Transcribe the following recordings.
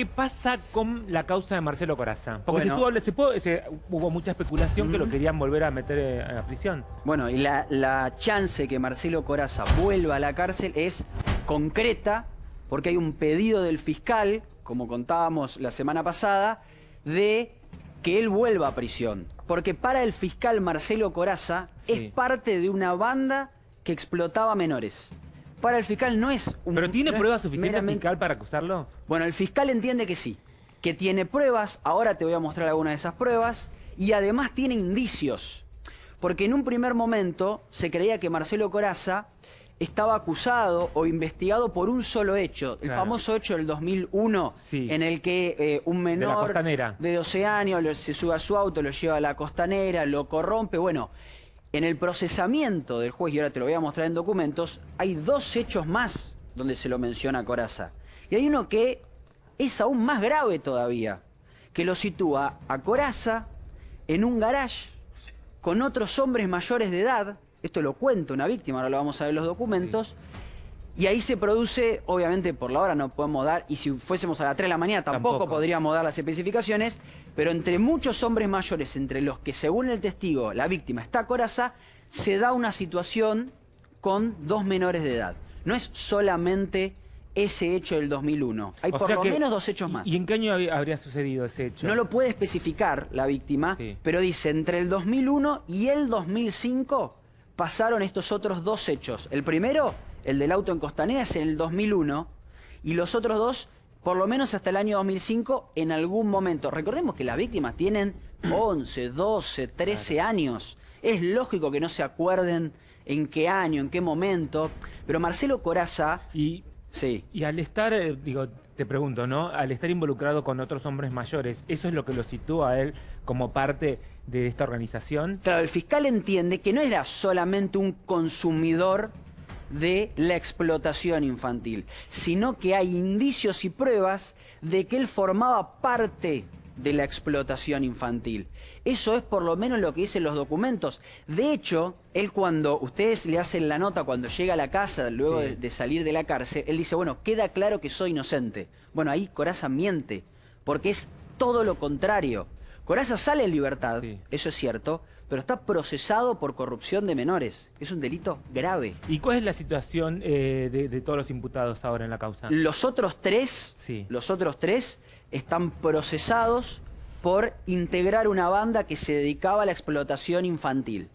¿qué pasa con la causa de Marcelo Coraza? Porque se, hubo mucha especulación que lo querían volver a meter eh, a prisión. Bueno, y la, la chance que Marcelo Coraza vuelva a la cárcel es concreta porque hay un pedido del fiscal, como contábamos la semana pasada, de que él vuelva a prisión. Porque para el fiscal Marcelo Coraza es parte de una banda que explotaba menores. Para el fiscal no es un... ¿Pero tiene pruebas suficientes fiscal para acusarlo? Bueno, el fiscal entiende que sí, que tiene pruebas, ahora te voy a mostrar algunas de esas pruebas, y además tiene indicios. Porque en un primer momento se creía que Marcelo Coraza estaba acusado o investigado por un solo hecho, el famoso hecho del 2001, en el que eh, un menor de, 12 años se sube a su auto, lo lleva a la costanera, lo corrompe. Bueno, en el procesamiento del juez, y ahora te lo voy a mostrar en documentos, hay dos hechos más donde se lo menciona Coraza. Y hay uno que es aún más grave todavía, que lo sitúa a Coraza en un garage con otros hombres mayores de edad, esto lo cuenta una víctima, ahora lo vamos a ver en los documentos. Y ahí se produce, obviamente por la hora no podemos dar, y si fuésemos a las 3 de la mañana tampoco, podríamos dar las especificaciones, pero entre muchos hombres mayores, entre los que según el testigo la víctima está coraza, se da una situación con dos menores de edad. No es solamente ese hecho del 2001. Hay por lo menos dos hechos más. ¿Y en qué año habría sucedido ese hecho? No lo puede especificar la víctima, pero dice entre el 2001 y el 2005 pasaron estos otros dos hechos. El primero, el del auto en Costanera, es en el 2001 y los otros dos, por lo menos hasta el año 2005, en algún momento. Recordemos que las víctimas tienen 11, 12, 13 años. Es lógico que no se acuerden en qué año, en qué momento, pero Marcelo Coraza... Y, sí. y al estar, eh, digo, te pregunto, ¿no? Al estar involucrado con otros hombres mayores, ¿eso es lo que lo sitúa a él como parte de esta organización? Claro, el fiscal entiende que no era solamente un consumidor de la explotación infantil, sino que hay indicios y pruebas de que él formaba parte de la explotación infantil. Eso es por lo menos lo que dicen los documentos. De hecho, él cuando ustedes le hacen la nota cuando llega a la casa, luego de, salir de la cárcel, él dice, bueno, queda claro que soy inocente. Bueno, ahí Coraza miente, porque es todo lo contrario. Coraza sale en libertad, eso es cierto, pero está procesado por corrupción de menores. Es un delito grave. ¿Y cuál es la situación eh, de, todos los imputados ahora en la causa? Los otros tres, los otros tres están procesados por integrar una banda que se dedicaba a la explotación infantil.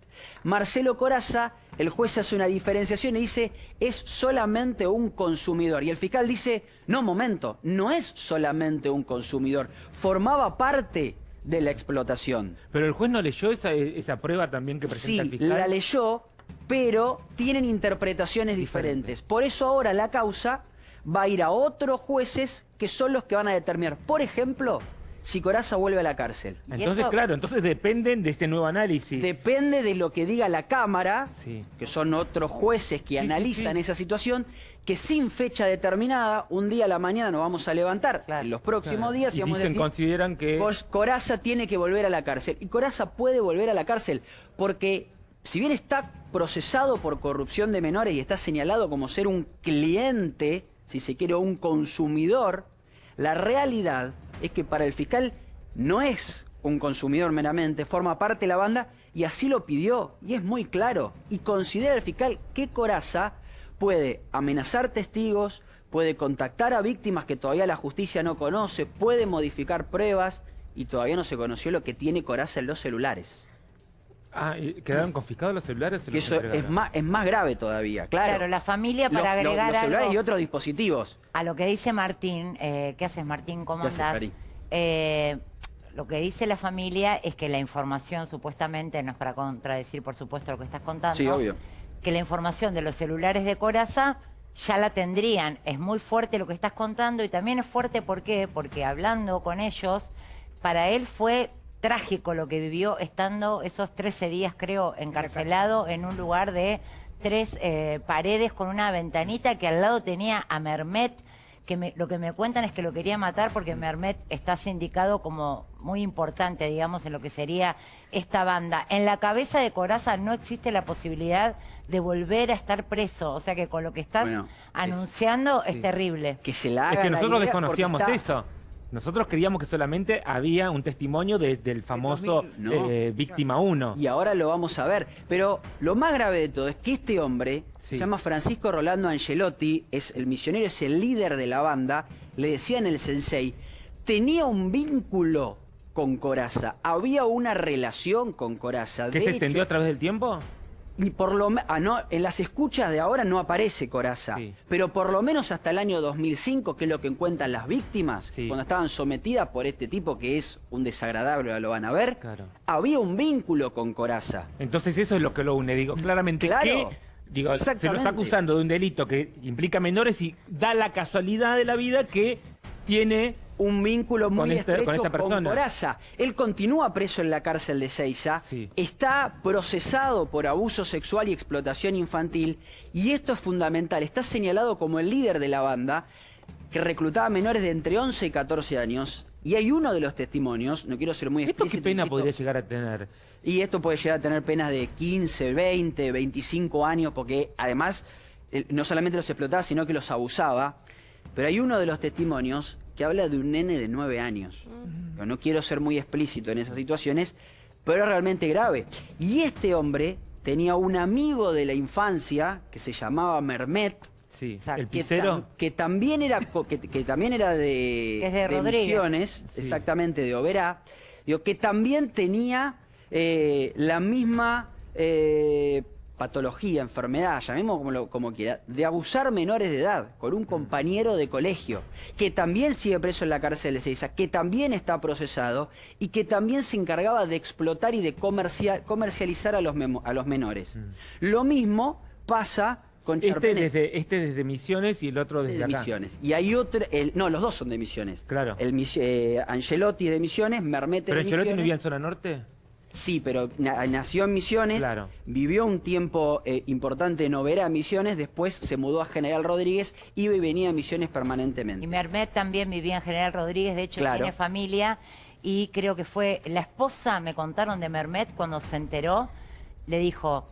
Marcelo Coraza, el juez hace una diferenciación y dice, es solamente un consumidor. Y el fiscal dice, no, momento, no es solamente un consumidor, formaba parte de la explotación. Pero el juez no leyó esa, esa prueba también que presenta el fiscal. Sí, la leyó, pero tienen interpretaciones diferentes. Por eso ahora la causa va a ir a otros jueces que son los que van a determinar, por ejemplo, si Coraza vuelve a la cárcel. Entonces, claro, entonces dependen de este nuevo análisis. Depende de lo que diga la Cámara, que son otros jueces que analizan esa situación, que sin fecha determinada, un día a la mañana nos vamos a levantar, en los próximos días, y, vamos a decir, consideran que... Coraza tiene que volver a la cárcel. Y Coraza puede volver a la cárcel, porque si bien está procesado por corrupción de menores y está señalado como ser un cliente, si se quiere, un consumidor, la realidad es que para el fiscal no es un consumidor meramente, forma parte de la banda y así lo pidió. Y es muy claro. Y considera el fiscal que Coraza puede amenazar testigos, puede contactar a víctimas que todavía la justicia no conoce, puede modificar pruebas y todavía no se conoció lo que tiene Coraza en los celulares. Ah, ¿quedaron confiscados los celulares? que eso es más, es más grave todavía, claro. Claro, la familia para agregar los celulares y otros dispositivos. A lo que dice Martín, eh, ¿qué haces Martín? ¿Cómo andás? Eh, lo que dice la familia es que la información supuestamente, no es para contradecir por supuesto lo que estás contando. Sí, obvio. Que la información de los celulares de Coraza ya la tendrían. Es muy fuerte lo que estás contando y también es fuerte ¿por qué? porque hablando con ellos, para él fue trágico lo que vivió estando esos 13 días, creo, encarcelado en un lugar de tres eh, paredes con una ventanita que al lado tenía a Mermet, que lo que me cuentan es que lo quería matar porque Mermet está sindicado como muy importante, digamos, en lo que sería esta banda. En la cabeza de Coraza no existe la posibilidad de volver a estar preso, o sea que con lo que estás anunciando es, terrible. Que se la Es que nosotros desconocíamos eso. Nosotros creíamos que solamente había un testimonio de- del famoso 2000, no. eh, víctima 1. Y ahora lo vamos a ver. Pero lo más grave de todo es que este hombre Sí. se llama Francisco Rolando Angelotti, es el misionero, es el líder de la banda, le decían el sensei, tenía un vínculo con Coraza, había una relación con Coraza. ¿Que De se extendió a través del tiempo? Y por lo ah, no, en las escuchas de ahora no aparece Coraza, Sí. pero por lo menos hasta el año 2005, que es lo que cuentan las víctimas, Sí. cuando estaban sometidas por este tipo que es un desagradable, lo van a ver, Claro. había un vínculo con Coraza. Entonces eso es lo que lo une. Digo, claramente Claro. que digo, se lo está acusando de un delito que implica menores y da la casualidad de la vida que tiene un vínculo muy esta- estrecho con esta persona. Coraza. Él continúa preso en la cárcel de Ceiza, Sí. está procesado por abuso sexual y explotación infantil, y esto es fundamental, está señalado como el líder de la banda, que reclutaba menores de entre 11 y 14 años, y hay uno de los testimonios, no quiero ser muy ¿Esto qué explícito, pena insisto, podría llegar a tener? y esto puede llegar a tener penas de 15, 20, 25 años, porque además eh, no solamente los explotaba, sino que los abusaba. Pero hay uno de los testimonios que habla de un nene de 9 años. No quiero ser muy explícito en esas situaciones, pero es realmente grave. Y este hombre tenía un amigo de la infancia que se llamaba Mermet, Sí, el que, tam- que también era que, que también era de, Que es de Rodríguez. Misiones, Sí. exactamente de Oberá, digo, que también tenía eh, la misma eh, patología, enfermedad, llamemos como, lo- como quiera, de abusar menores de edad con un compañero de colegio, que también sigue preso en la cárcel de Seiza, que también está procesado y que también se encargaba de explotar y de comercial- comercializar a los, memo- a los menores. Lo mismo pasa con Mm. Este desde, este desde Misiones y el otro desde de acá. Misiones. Y hay otro, el- no, los dos son de Misiones. Claro. El eh, Angelotti de Misiones, Mermete ¿Pero de Angelotti no Misiones. vivía en zona norte? Sí, pero na- nació en Misiones, Claro. vivió un tiempo eh, importante en Oberá, Misiones, después se mudó a General Rodríguez, iba y venía a Misiones permanentemente. Y Mermet también vivía en General Rodríguez, de hecho Claro. tiene familia y creo que fue la esposa, me contaron de Mermet cuando se enteró, le dijo,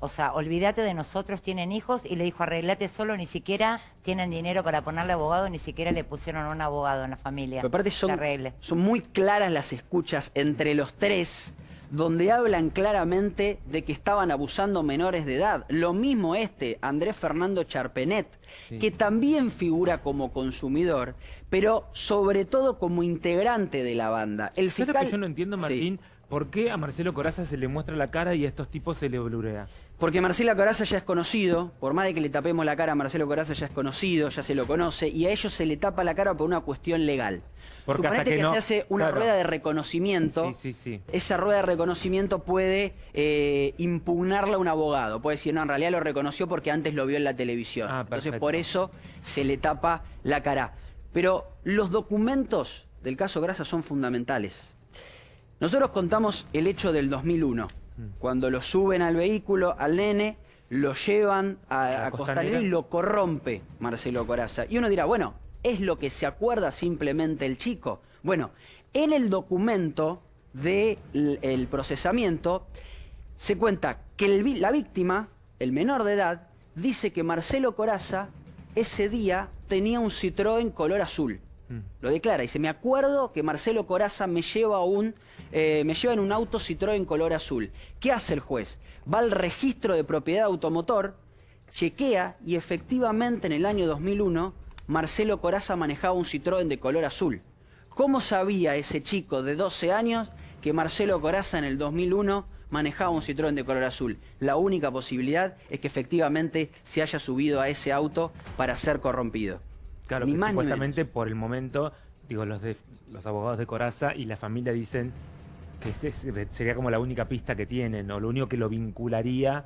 o sea, olvídate de nosotros, tienen hijos, y le dijo, arreglate solo, ni siquiera tienen dinero para ponerle abogado, ni siquiera le pusieron un abogado en la familia. Pero aparte son muy claras las escuchas entre los tres, donde hablan claramente de que estaban abusando menores de edad. Lo mismo este, Andrés Fernando Charpenet, Sí. que también figura como consumidor, pero sobre todo como integrante de la banda. El ¿Sabes lo fiscal... que yo no entiendo, Sí. Martín? ¿Por qué a Marcelo Coraza se le muestra la cara y a estos tipos se le blurea? Porque Marcelo Coraza ya es conocido, por más de que le tapemos la cara a Marcelo Coraza ya es conocido, ya se lo conoce, y a ellos se le tapa la cara por una cuestión legal. Porque hasta Suponete que que, no- se hace una claro. rueda de reconocimiento. Sí, sí, sí. Esa rueda de reconocimiento puede eh, impugnarla a un abogado. Puede decir, no, en realidad lo reconoció porque antes lo vio en la televisión. Ah, Entonces, por eso se le tapa la cara. Pero los documentos del caso Grasa son fundamentales. Nosotros contamos el hecho del 2001, Mm. cuando lo suben al vehículo, al nene, lo llevan a, a Costanera. y lo corrompe Marcelo Coraza. Y uno dirá, bueno, ¿es lo que se acuerda simplemente el chico? Bueno, en el documento del procesamiento se cuenta que el la víctima, el menor de edad, dice que Marcelo Coraza ese día tenía un Citroën color azul. Mm. Lo declara, dice, me acuerdo que Marcelo Coraza me lleva un, eh, me lleva en un auto Citroën color azul. ¿Qué hace el juez? Va al registro de propiedad automotor, chequea y efectivamente en el año 2001 Marcelo Coraza manejaba un Citroën de color azul. ¿Cómo sabía ese chico de 12 años que Marcelo Coraza en el 2001 manejaba un Citroën de color azul? La única posibilidad es que efectivamente se haya subido a ese auto para ser corrompido. Claro, Ni más ni supuestamente por el momento, digo, los de, los abogados de Coraza y la familia dicen que ese sería como la única pista que tienen, o lo único que lo vincularía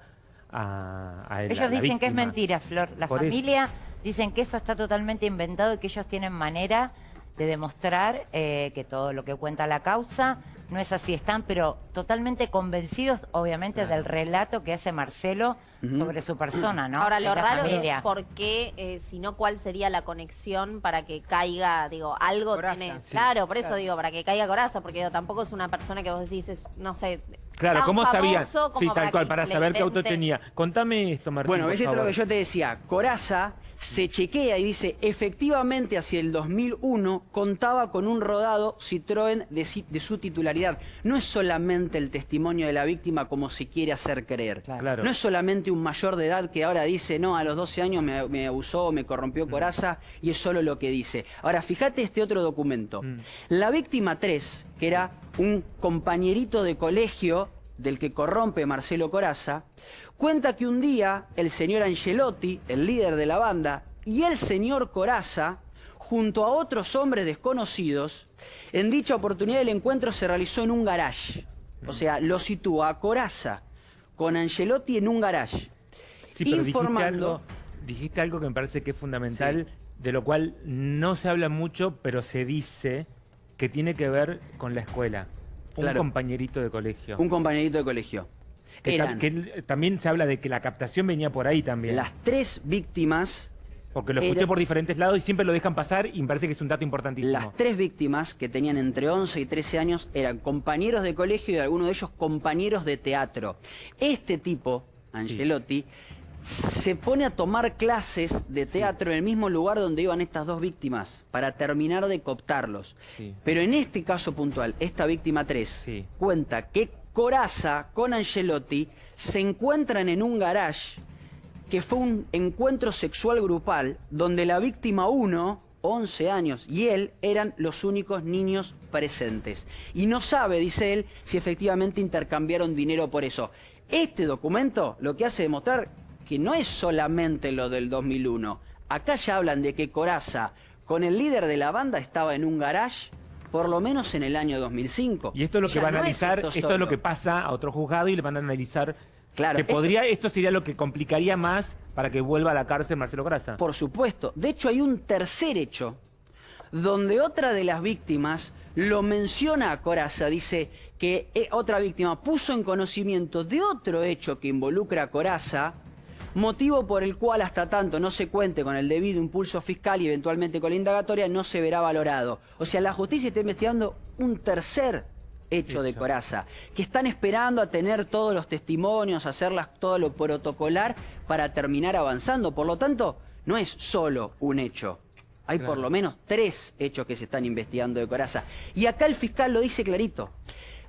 a, a él, a Ellos la dicen que es mentira, Flor. La Por eso. familia dicen que eso está totalmente inventado y que ellos tienen manera de demostrar eh, que todo lo que cuenta la causa no es así. Están, pero totalmente convencidos, obviamente, del relato que hace Marcelo sobre su persona, ¿no? Ahora, lo raro familia. es por qué, eh, si no, cuál sería la conexión para que caiga, digo, algo Coraza, tiene... sí. Claro, por eso Claro. digo, para que caiga coraza, porque digo, tampoco es una persona que vos decís, es, no sé... Claro, ¿cómo sabían? Sí, tal cual, para saber qué auto tenía. Contame esto, Martín, Bueno, ves esto lo que yo te decía. Coraza se chequea y dice, efectivamente hacia el 2001 contaba con un rodado Citroën de, su titularidad. No es solamente el testimonio de la víctima como se quiere hacer creer. Claro. No es solamente un mayor de edad que ahora dice, no, a los 12 años me, me abusó, me corrompió Mm. coraza, y es solo lo que dice. Ahora, fíjate este otro documento. Mm. La víctima 3, que era un compañerito de colegio del que corrompe Marcelo Coraza, cuenta que un día el señor Angelotti, el líder de la banda, y el señor Coraza, junto a otros hombres desconocidos, en dicha oportunidad el encuentro se realizó en un garage. O sea, lo sitúa a Coraza con Angelotti en un garage. Sí, pero dijiste informando- algo, dijiste algo que me parece que es fundamental, de lo cual no se habla mucho, pero se dice que tiene que ver con la escuela. Un compañerito de colegio. Un compañerito de colegio. que, Eran también se habla de que la captación venía por ahí también. las tres víctimas porque lo escuché era- por diferentes lados y siempre lo dejan pasar y me parece que es un dato importantísimo. Las tres víctimas, que tenían entre 11 y 13 años, eran compañeros de colegio y algunos de ellos compañeros de teatro. Este tipo, Angelotti, se pone a tomar clases de teatro en el mismo lugar donde iban estas dos víctimas, para terminar de cooptarlos. Sí. Pero en este caso puntual, esta víctima 3, Sí. cuenta que Coraza con Angelotti se encuentran en un garage que fue un encuentro sexual grupal donde la víctima 1, 11 años, y él eran los únicos niños presentes. Y no sabe, dice él, si efectivamente intercambiaron dinero por eso. Este documento lo que hace demostrar que no es solamente lo del 2001. Acá ya hablan de que Coraza con el líder de la banda estaba en un garage por lo menos en el año 2005. Y esto es lo que va a no es analizar, esto, es lo que pasa a otro juzgado y le van a analizar Claro, que esto- podría, esto sería lo que complicaría más para que vuelva a la cárcel Marcelo Coraza. Por supuesto. De hecho, hay un tercer hecho donde otra de las víctimas lo menciona a Coraza. Dice que eh, otra víctima puso en conocimiento de otro hecho que involucra a Coraza, motivo por el cual hasta tanto no se cuente con el debido impulso fiscal y eventualmente con la indagatoria no se verá valorado. O sea, la justicia está investigando un tercer hecho de. Coraza, que están esperando a tener todos los testimonios, hacerlas todo lo protocolar para terminar avanzando. Por lo tanto, no es solo un hecho. Hay por lo menos tres hechos que se están investigando de Coraza. Y acá el fiscal lo dice clarito.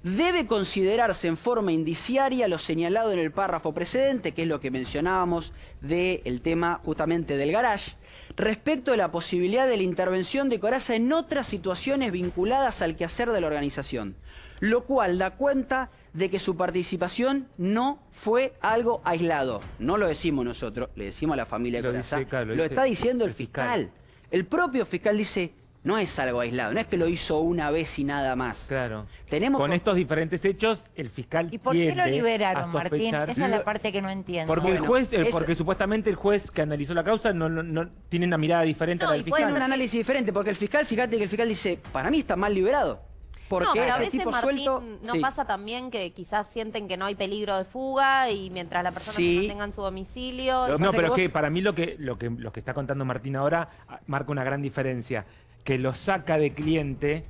Debe considerarse en forma indiciaria lo señalado en el párrafo precedente, que es lo que mencionábamos del tema justamente del garage, respecto de la posibilidad de la intervención de Coraza en otras situaciones vinculadas al quehacer de la organización, lo cual da cuenta de que su participación no fue algo aislado. No lo decimos nosotros, le decimos a la familia de Lo Coraza. dice, claro, lo lo dice está diciendo el el fiscal. fiscal. El propio fiscal dice, no es algo aislado, no es que lo hizo una vez y nada más. Claro. Tenemos Con co- estos diferentes hechos, el fiscal ¿Y por qué lo liberaron, Martín? Esa es la parte que no entiendo. Porque el juez, es- porque supuestamente el juez que analizó la causa no, no- no- tiene una mirada diferente No, a la del puede Tiene fiscal. un análisis diferente, porque el fiscal, fíjate que el fiscal dice, para mí está mal liberado. Porque no, pero a este veces, tipo Martín, suelto... no Sí. pasa también que quizás sienten que no hay peligro de fuga y mientras la persona Sí. se mantenga en su domicilio... No, pero que que para mí lo que, lo que lo que está contando Martín ahora ah, marca una gran diferencia. Que lo saca de cliente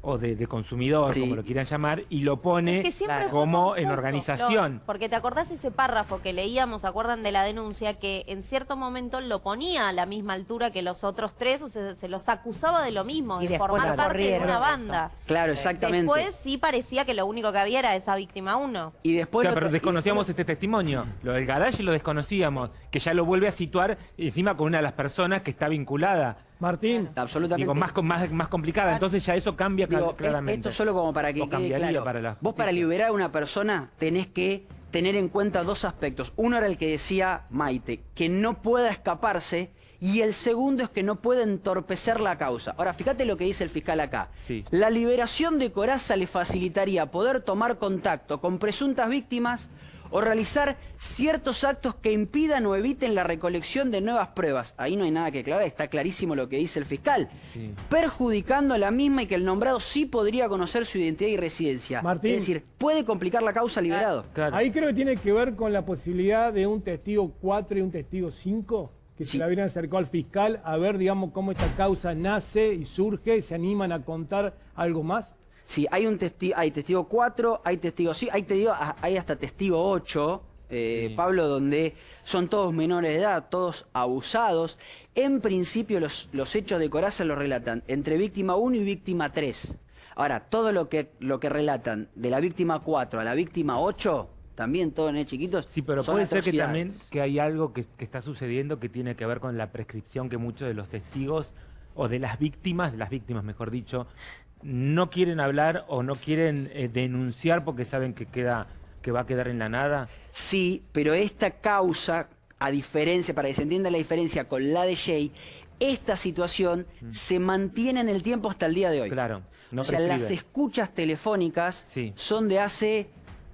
o de, de consumidor, Sí. como lo quieran llamar, y lo pone Es que como en organización. Porque te acordás ese párrafo que leíamos, ¿se acuerdan de la denuncia? Que en cierto momento lo ponía a la misma altura que los otros tres, o se, se los acusaba de lo mismo, Y de después formar parte de una banda. Claro, exactamente. Después sí parecía que lo único que había era esa víctima uno. y después... Claro, pero y desconocíamos después- este testimonio. Lo del garage lo desconocíamos, que ya lo vuelve a situar encima con una de las personas que está vinculada. Martín, Absolutamente. Digo, más, con- más, más complicada. Entonces ya eso cambia Digo, claramente. esto solo como para que O quede claro. para la Vos para liberar a una persona tenés que tener en cuenta dos aspectos. Uno era el que decía Maite, que no pueda escaparse, y el segundo es que no pueda entorpecer la causa. Ahora, fíjate lo que dice el fiscal acá. Sí. La liberación de Coraza le facilitaría poder tomar contacto con presuntas víctimas o realizar ciertos actos que impidan o eviten la recolección de nuevas pruebas. Ahí no hay nada que aclarar, está clarísimo lo que dice el fiscal. Sí. Perjudicando a la misma y que el nombrado sí podría conocer su identidad y residencia. Martín. Es decir, puede complicar la causa liberado. Claro. ahí creo que tiene que ver con la posibilidad de un testigo 4 y un testigo 5, que Sí. se le habían acercado al fiscal a ver, digamos, cómo esta causa nace y surge, se animan a contar algo más. Sí, hay un testigo, hay testigo 4, hay testigo sí, hay, testigo, hay hasta testigo 8, eh, Sí. Pablo, donde son todos menores de edad, todos abusados. En principio los, los hechos de Coraza los relatan entre víctima 1 y víctima 3. Ahora, todo lo que, lo que relatan de la víctima 4 a la víctima 8, también todos en chiquitos, Sí, pero son puede ser que también que hay algo que, que está sucediendo que tiene que ver con la prescripción que muchos de los testigos o de las víctimas, de las víctimas mejor dicho, no quieren hablar o no quieren eh, denunciar porque saben que queda que va a quedar en la nada. Sí, pero esta causa, a diferencia, para que se entienda la diferencia con la de Jay, esta situación se mantiene en el tiempo hasta el día de hoy. Mm. Claro, no o sea, las escuchas telefónicas Sí. son de hace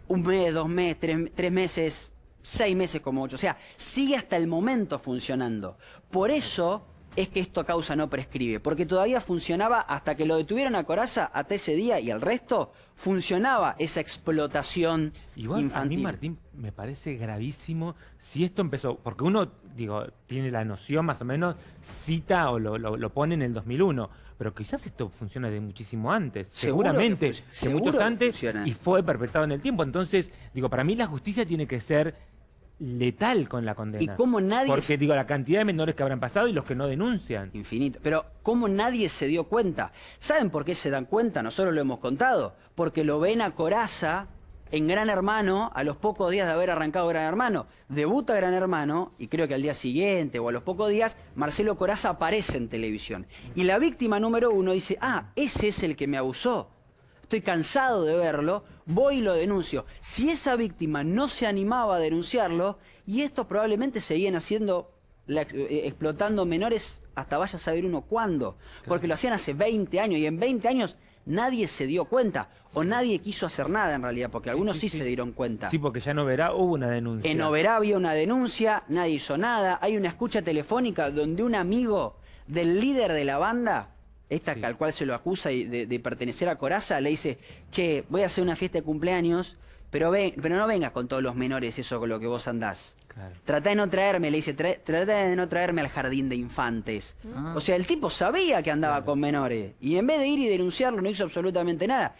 un mes, dos meses, tres, tres meses, seis meses como ocho. O sea, sigue hasta el momento funcionando. Por eso es que esto a causa no prescribe, porque todavía funcionaba hasta que lo detuvieron a Coraza, hasta ese día y el resto, funcionaba esa explotación Igual infantil. a mí, Martín, me parece gravísimo si esto empezó, porque uno, digo, tiene la noción más o menos, cita o lo, lo- lo pone en el 2001, pero quizás esto funciona de muchísimo antes, Seguro seguramente, de muchos antes, funciona. y fue perpetrado en el tiempo. Entonces, digo, para mí la justicia tiene que ser letal con la condena. Y cómo nadie Porque, digo, la cantidad de menores que habrán pasado y los que no denuncian. Infinito. Pero ¿cómo nadie se dio cuenta? ¿Saben por qué se dan cuenta? Nosotros lo hemos contado. Porque lo ven a Coraza en Gran Hermano a los pocos días de haber arrancado Gran Hermano. Debuta Gran Hermano y creo que al día siguiente o a los pocos días Marcelo Coraza aparece en televisión. Y la víctima número uno dice, ah, ese es el que me abusó. Estoy cansado de verlo, voy y lo denuncio. Si esa víctima no se animaba a denunciarlo, y estos probablemente seguían haciendo, la eh, explotando menores hasta vaya a saber uno cuándo. Porque lo hacían hace 20 años, y en 20 años nadie se dio cuenta, o nadie quiso hacer nada en realidad, porque algunos sí, sí. se dieron cuenta. Sí, porque ya no verá, hubo una denuncia. En Oberá había una denuncia, nadie hizo nada. Hay una escucha telefónica donde un amigo del líder de la banda, esta Sí. al cual se lo acusa y de, de pertenecer a Coraza, le dice, che, voy a hacer una fiesta de cumpleaños, pero, ven, pero no vengas con todos los menores, eso con lo que vos andás. Claro. Trata de no traerme, le dice, "tra- trata de no traerme al jardín de infantes. O sea, el tipo sabía que andaba con menores. Y en vez de ir y denunciarlo, no hizo absolutamente nada.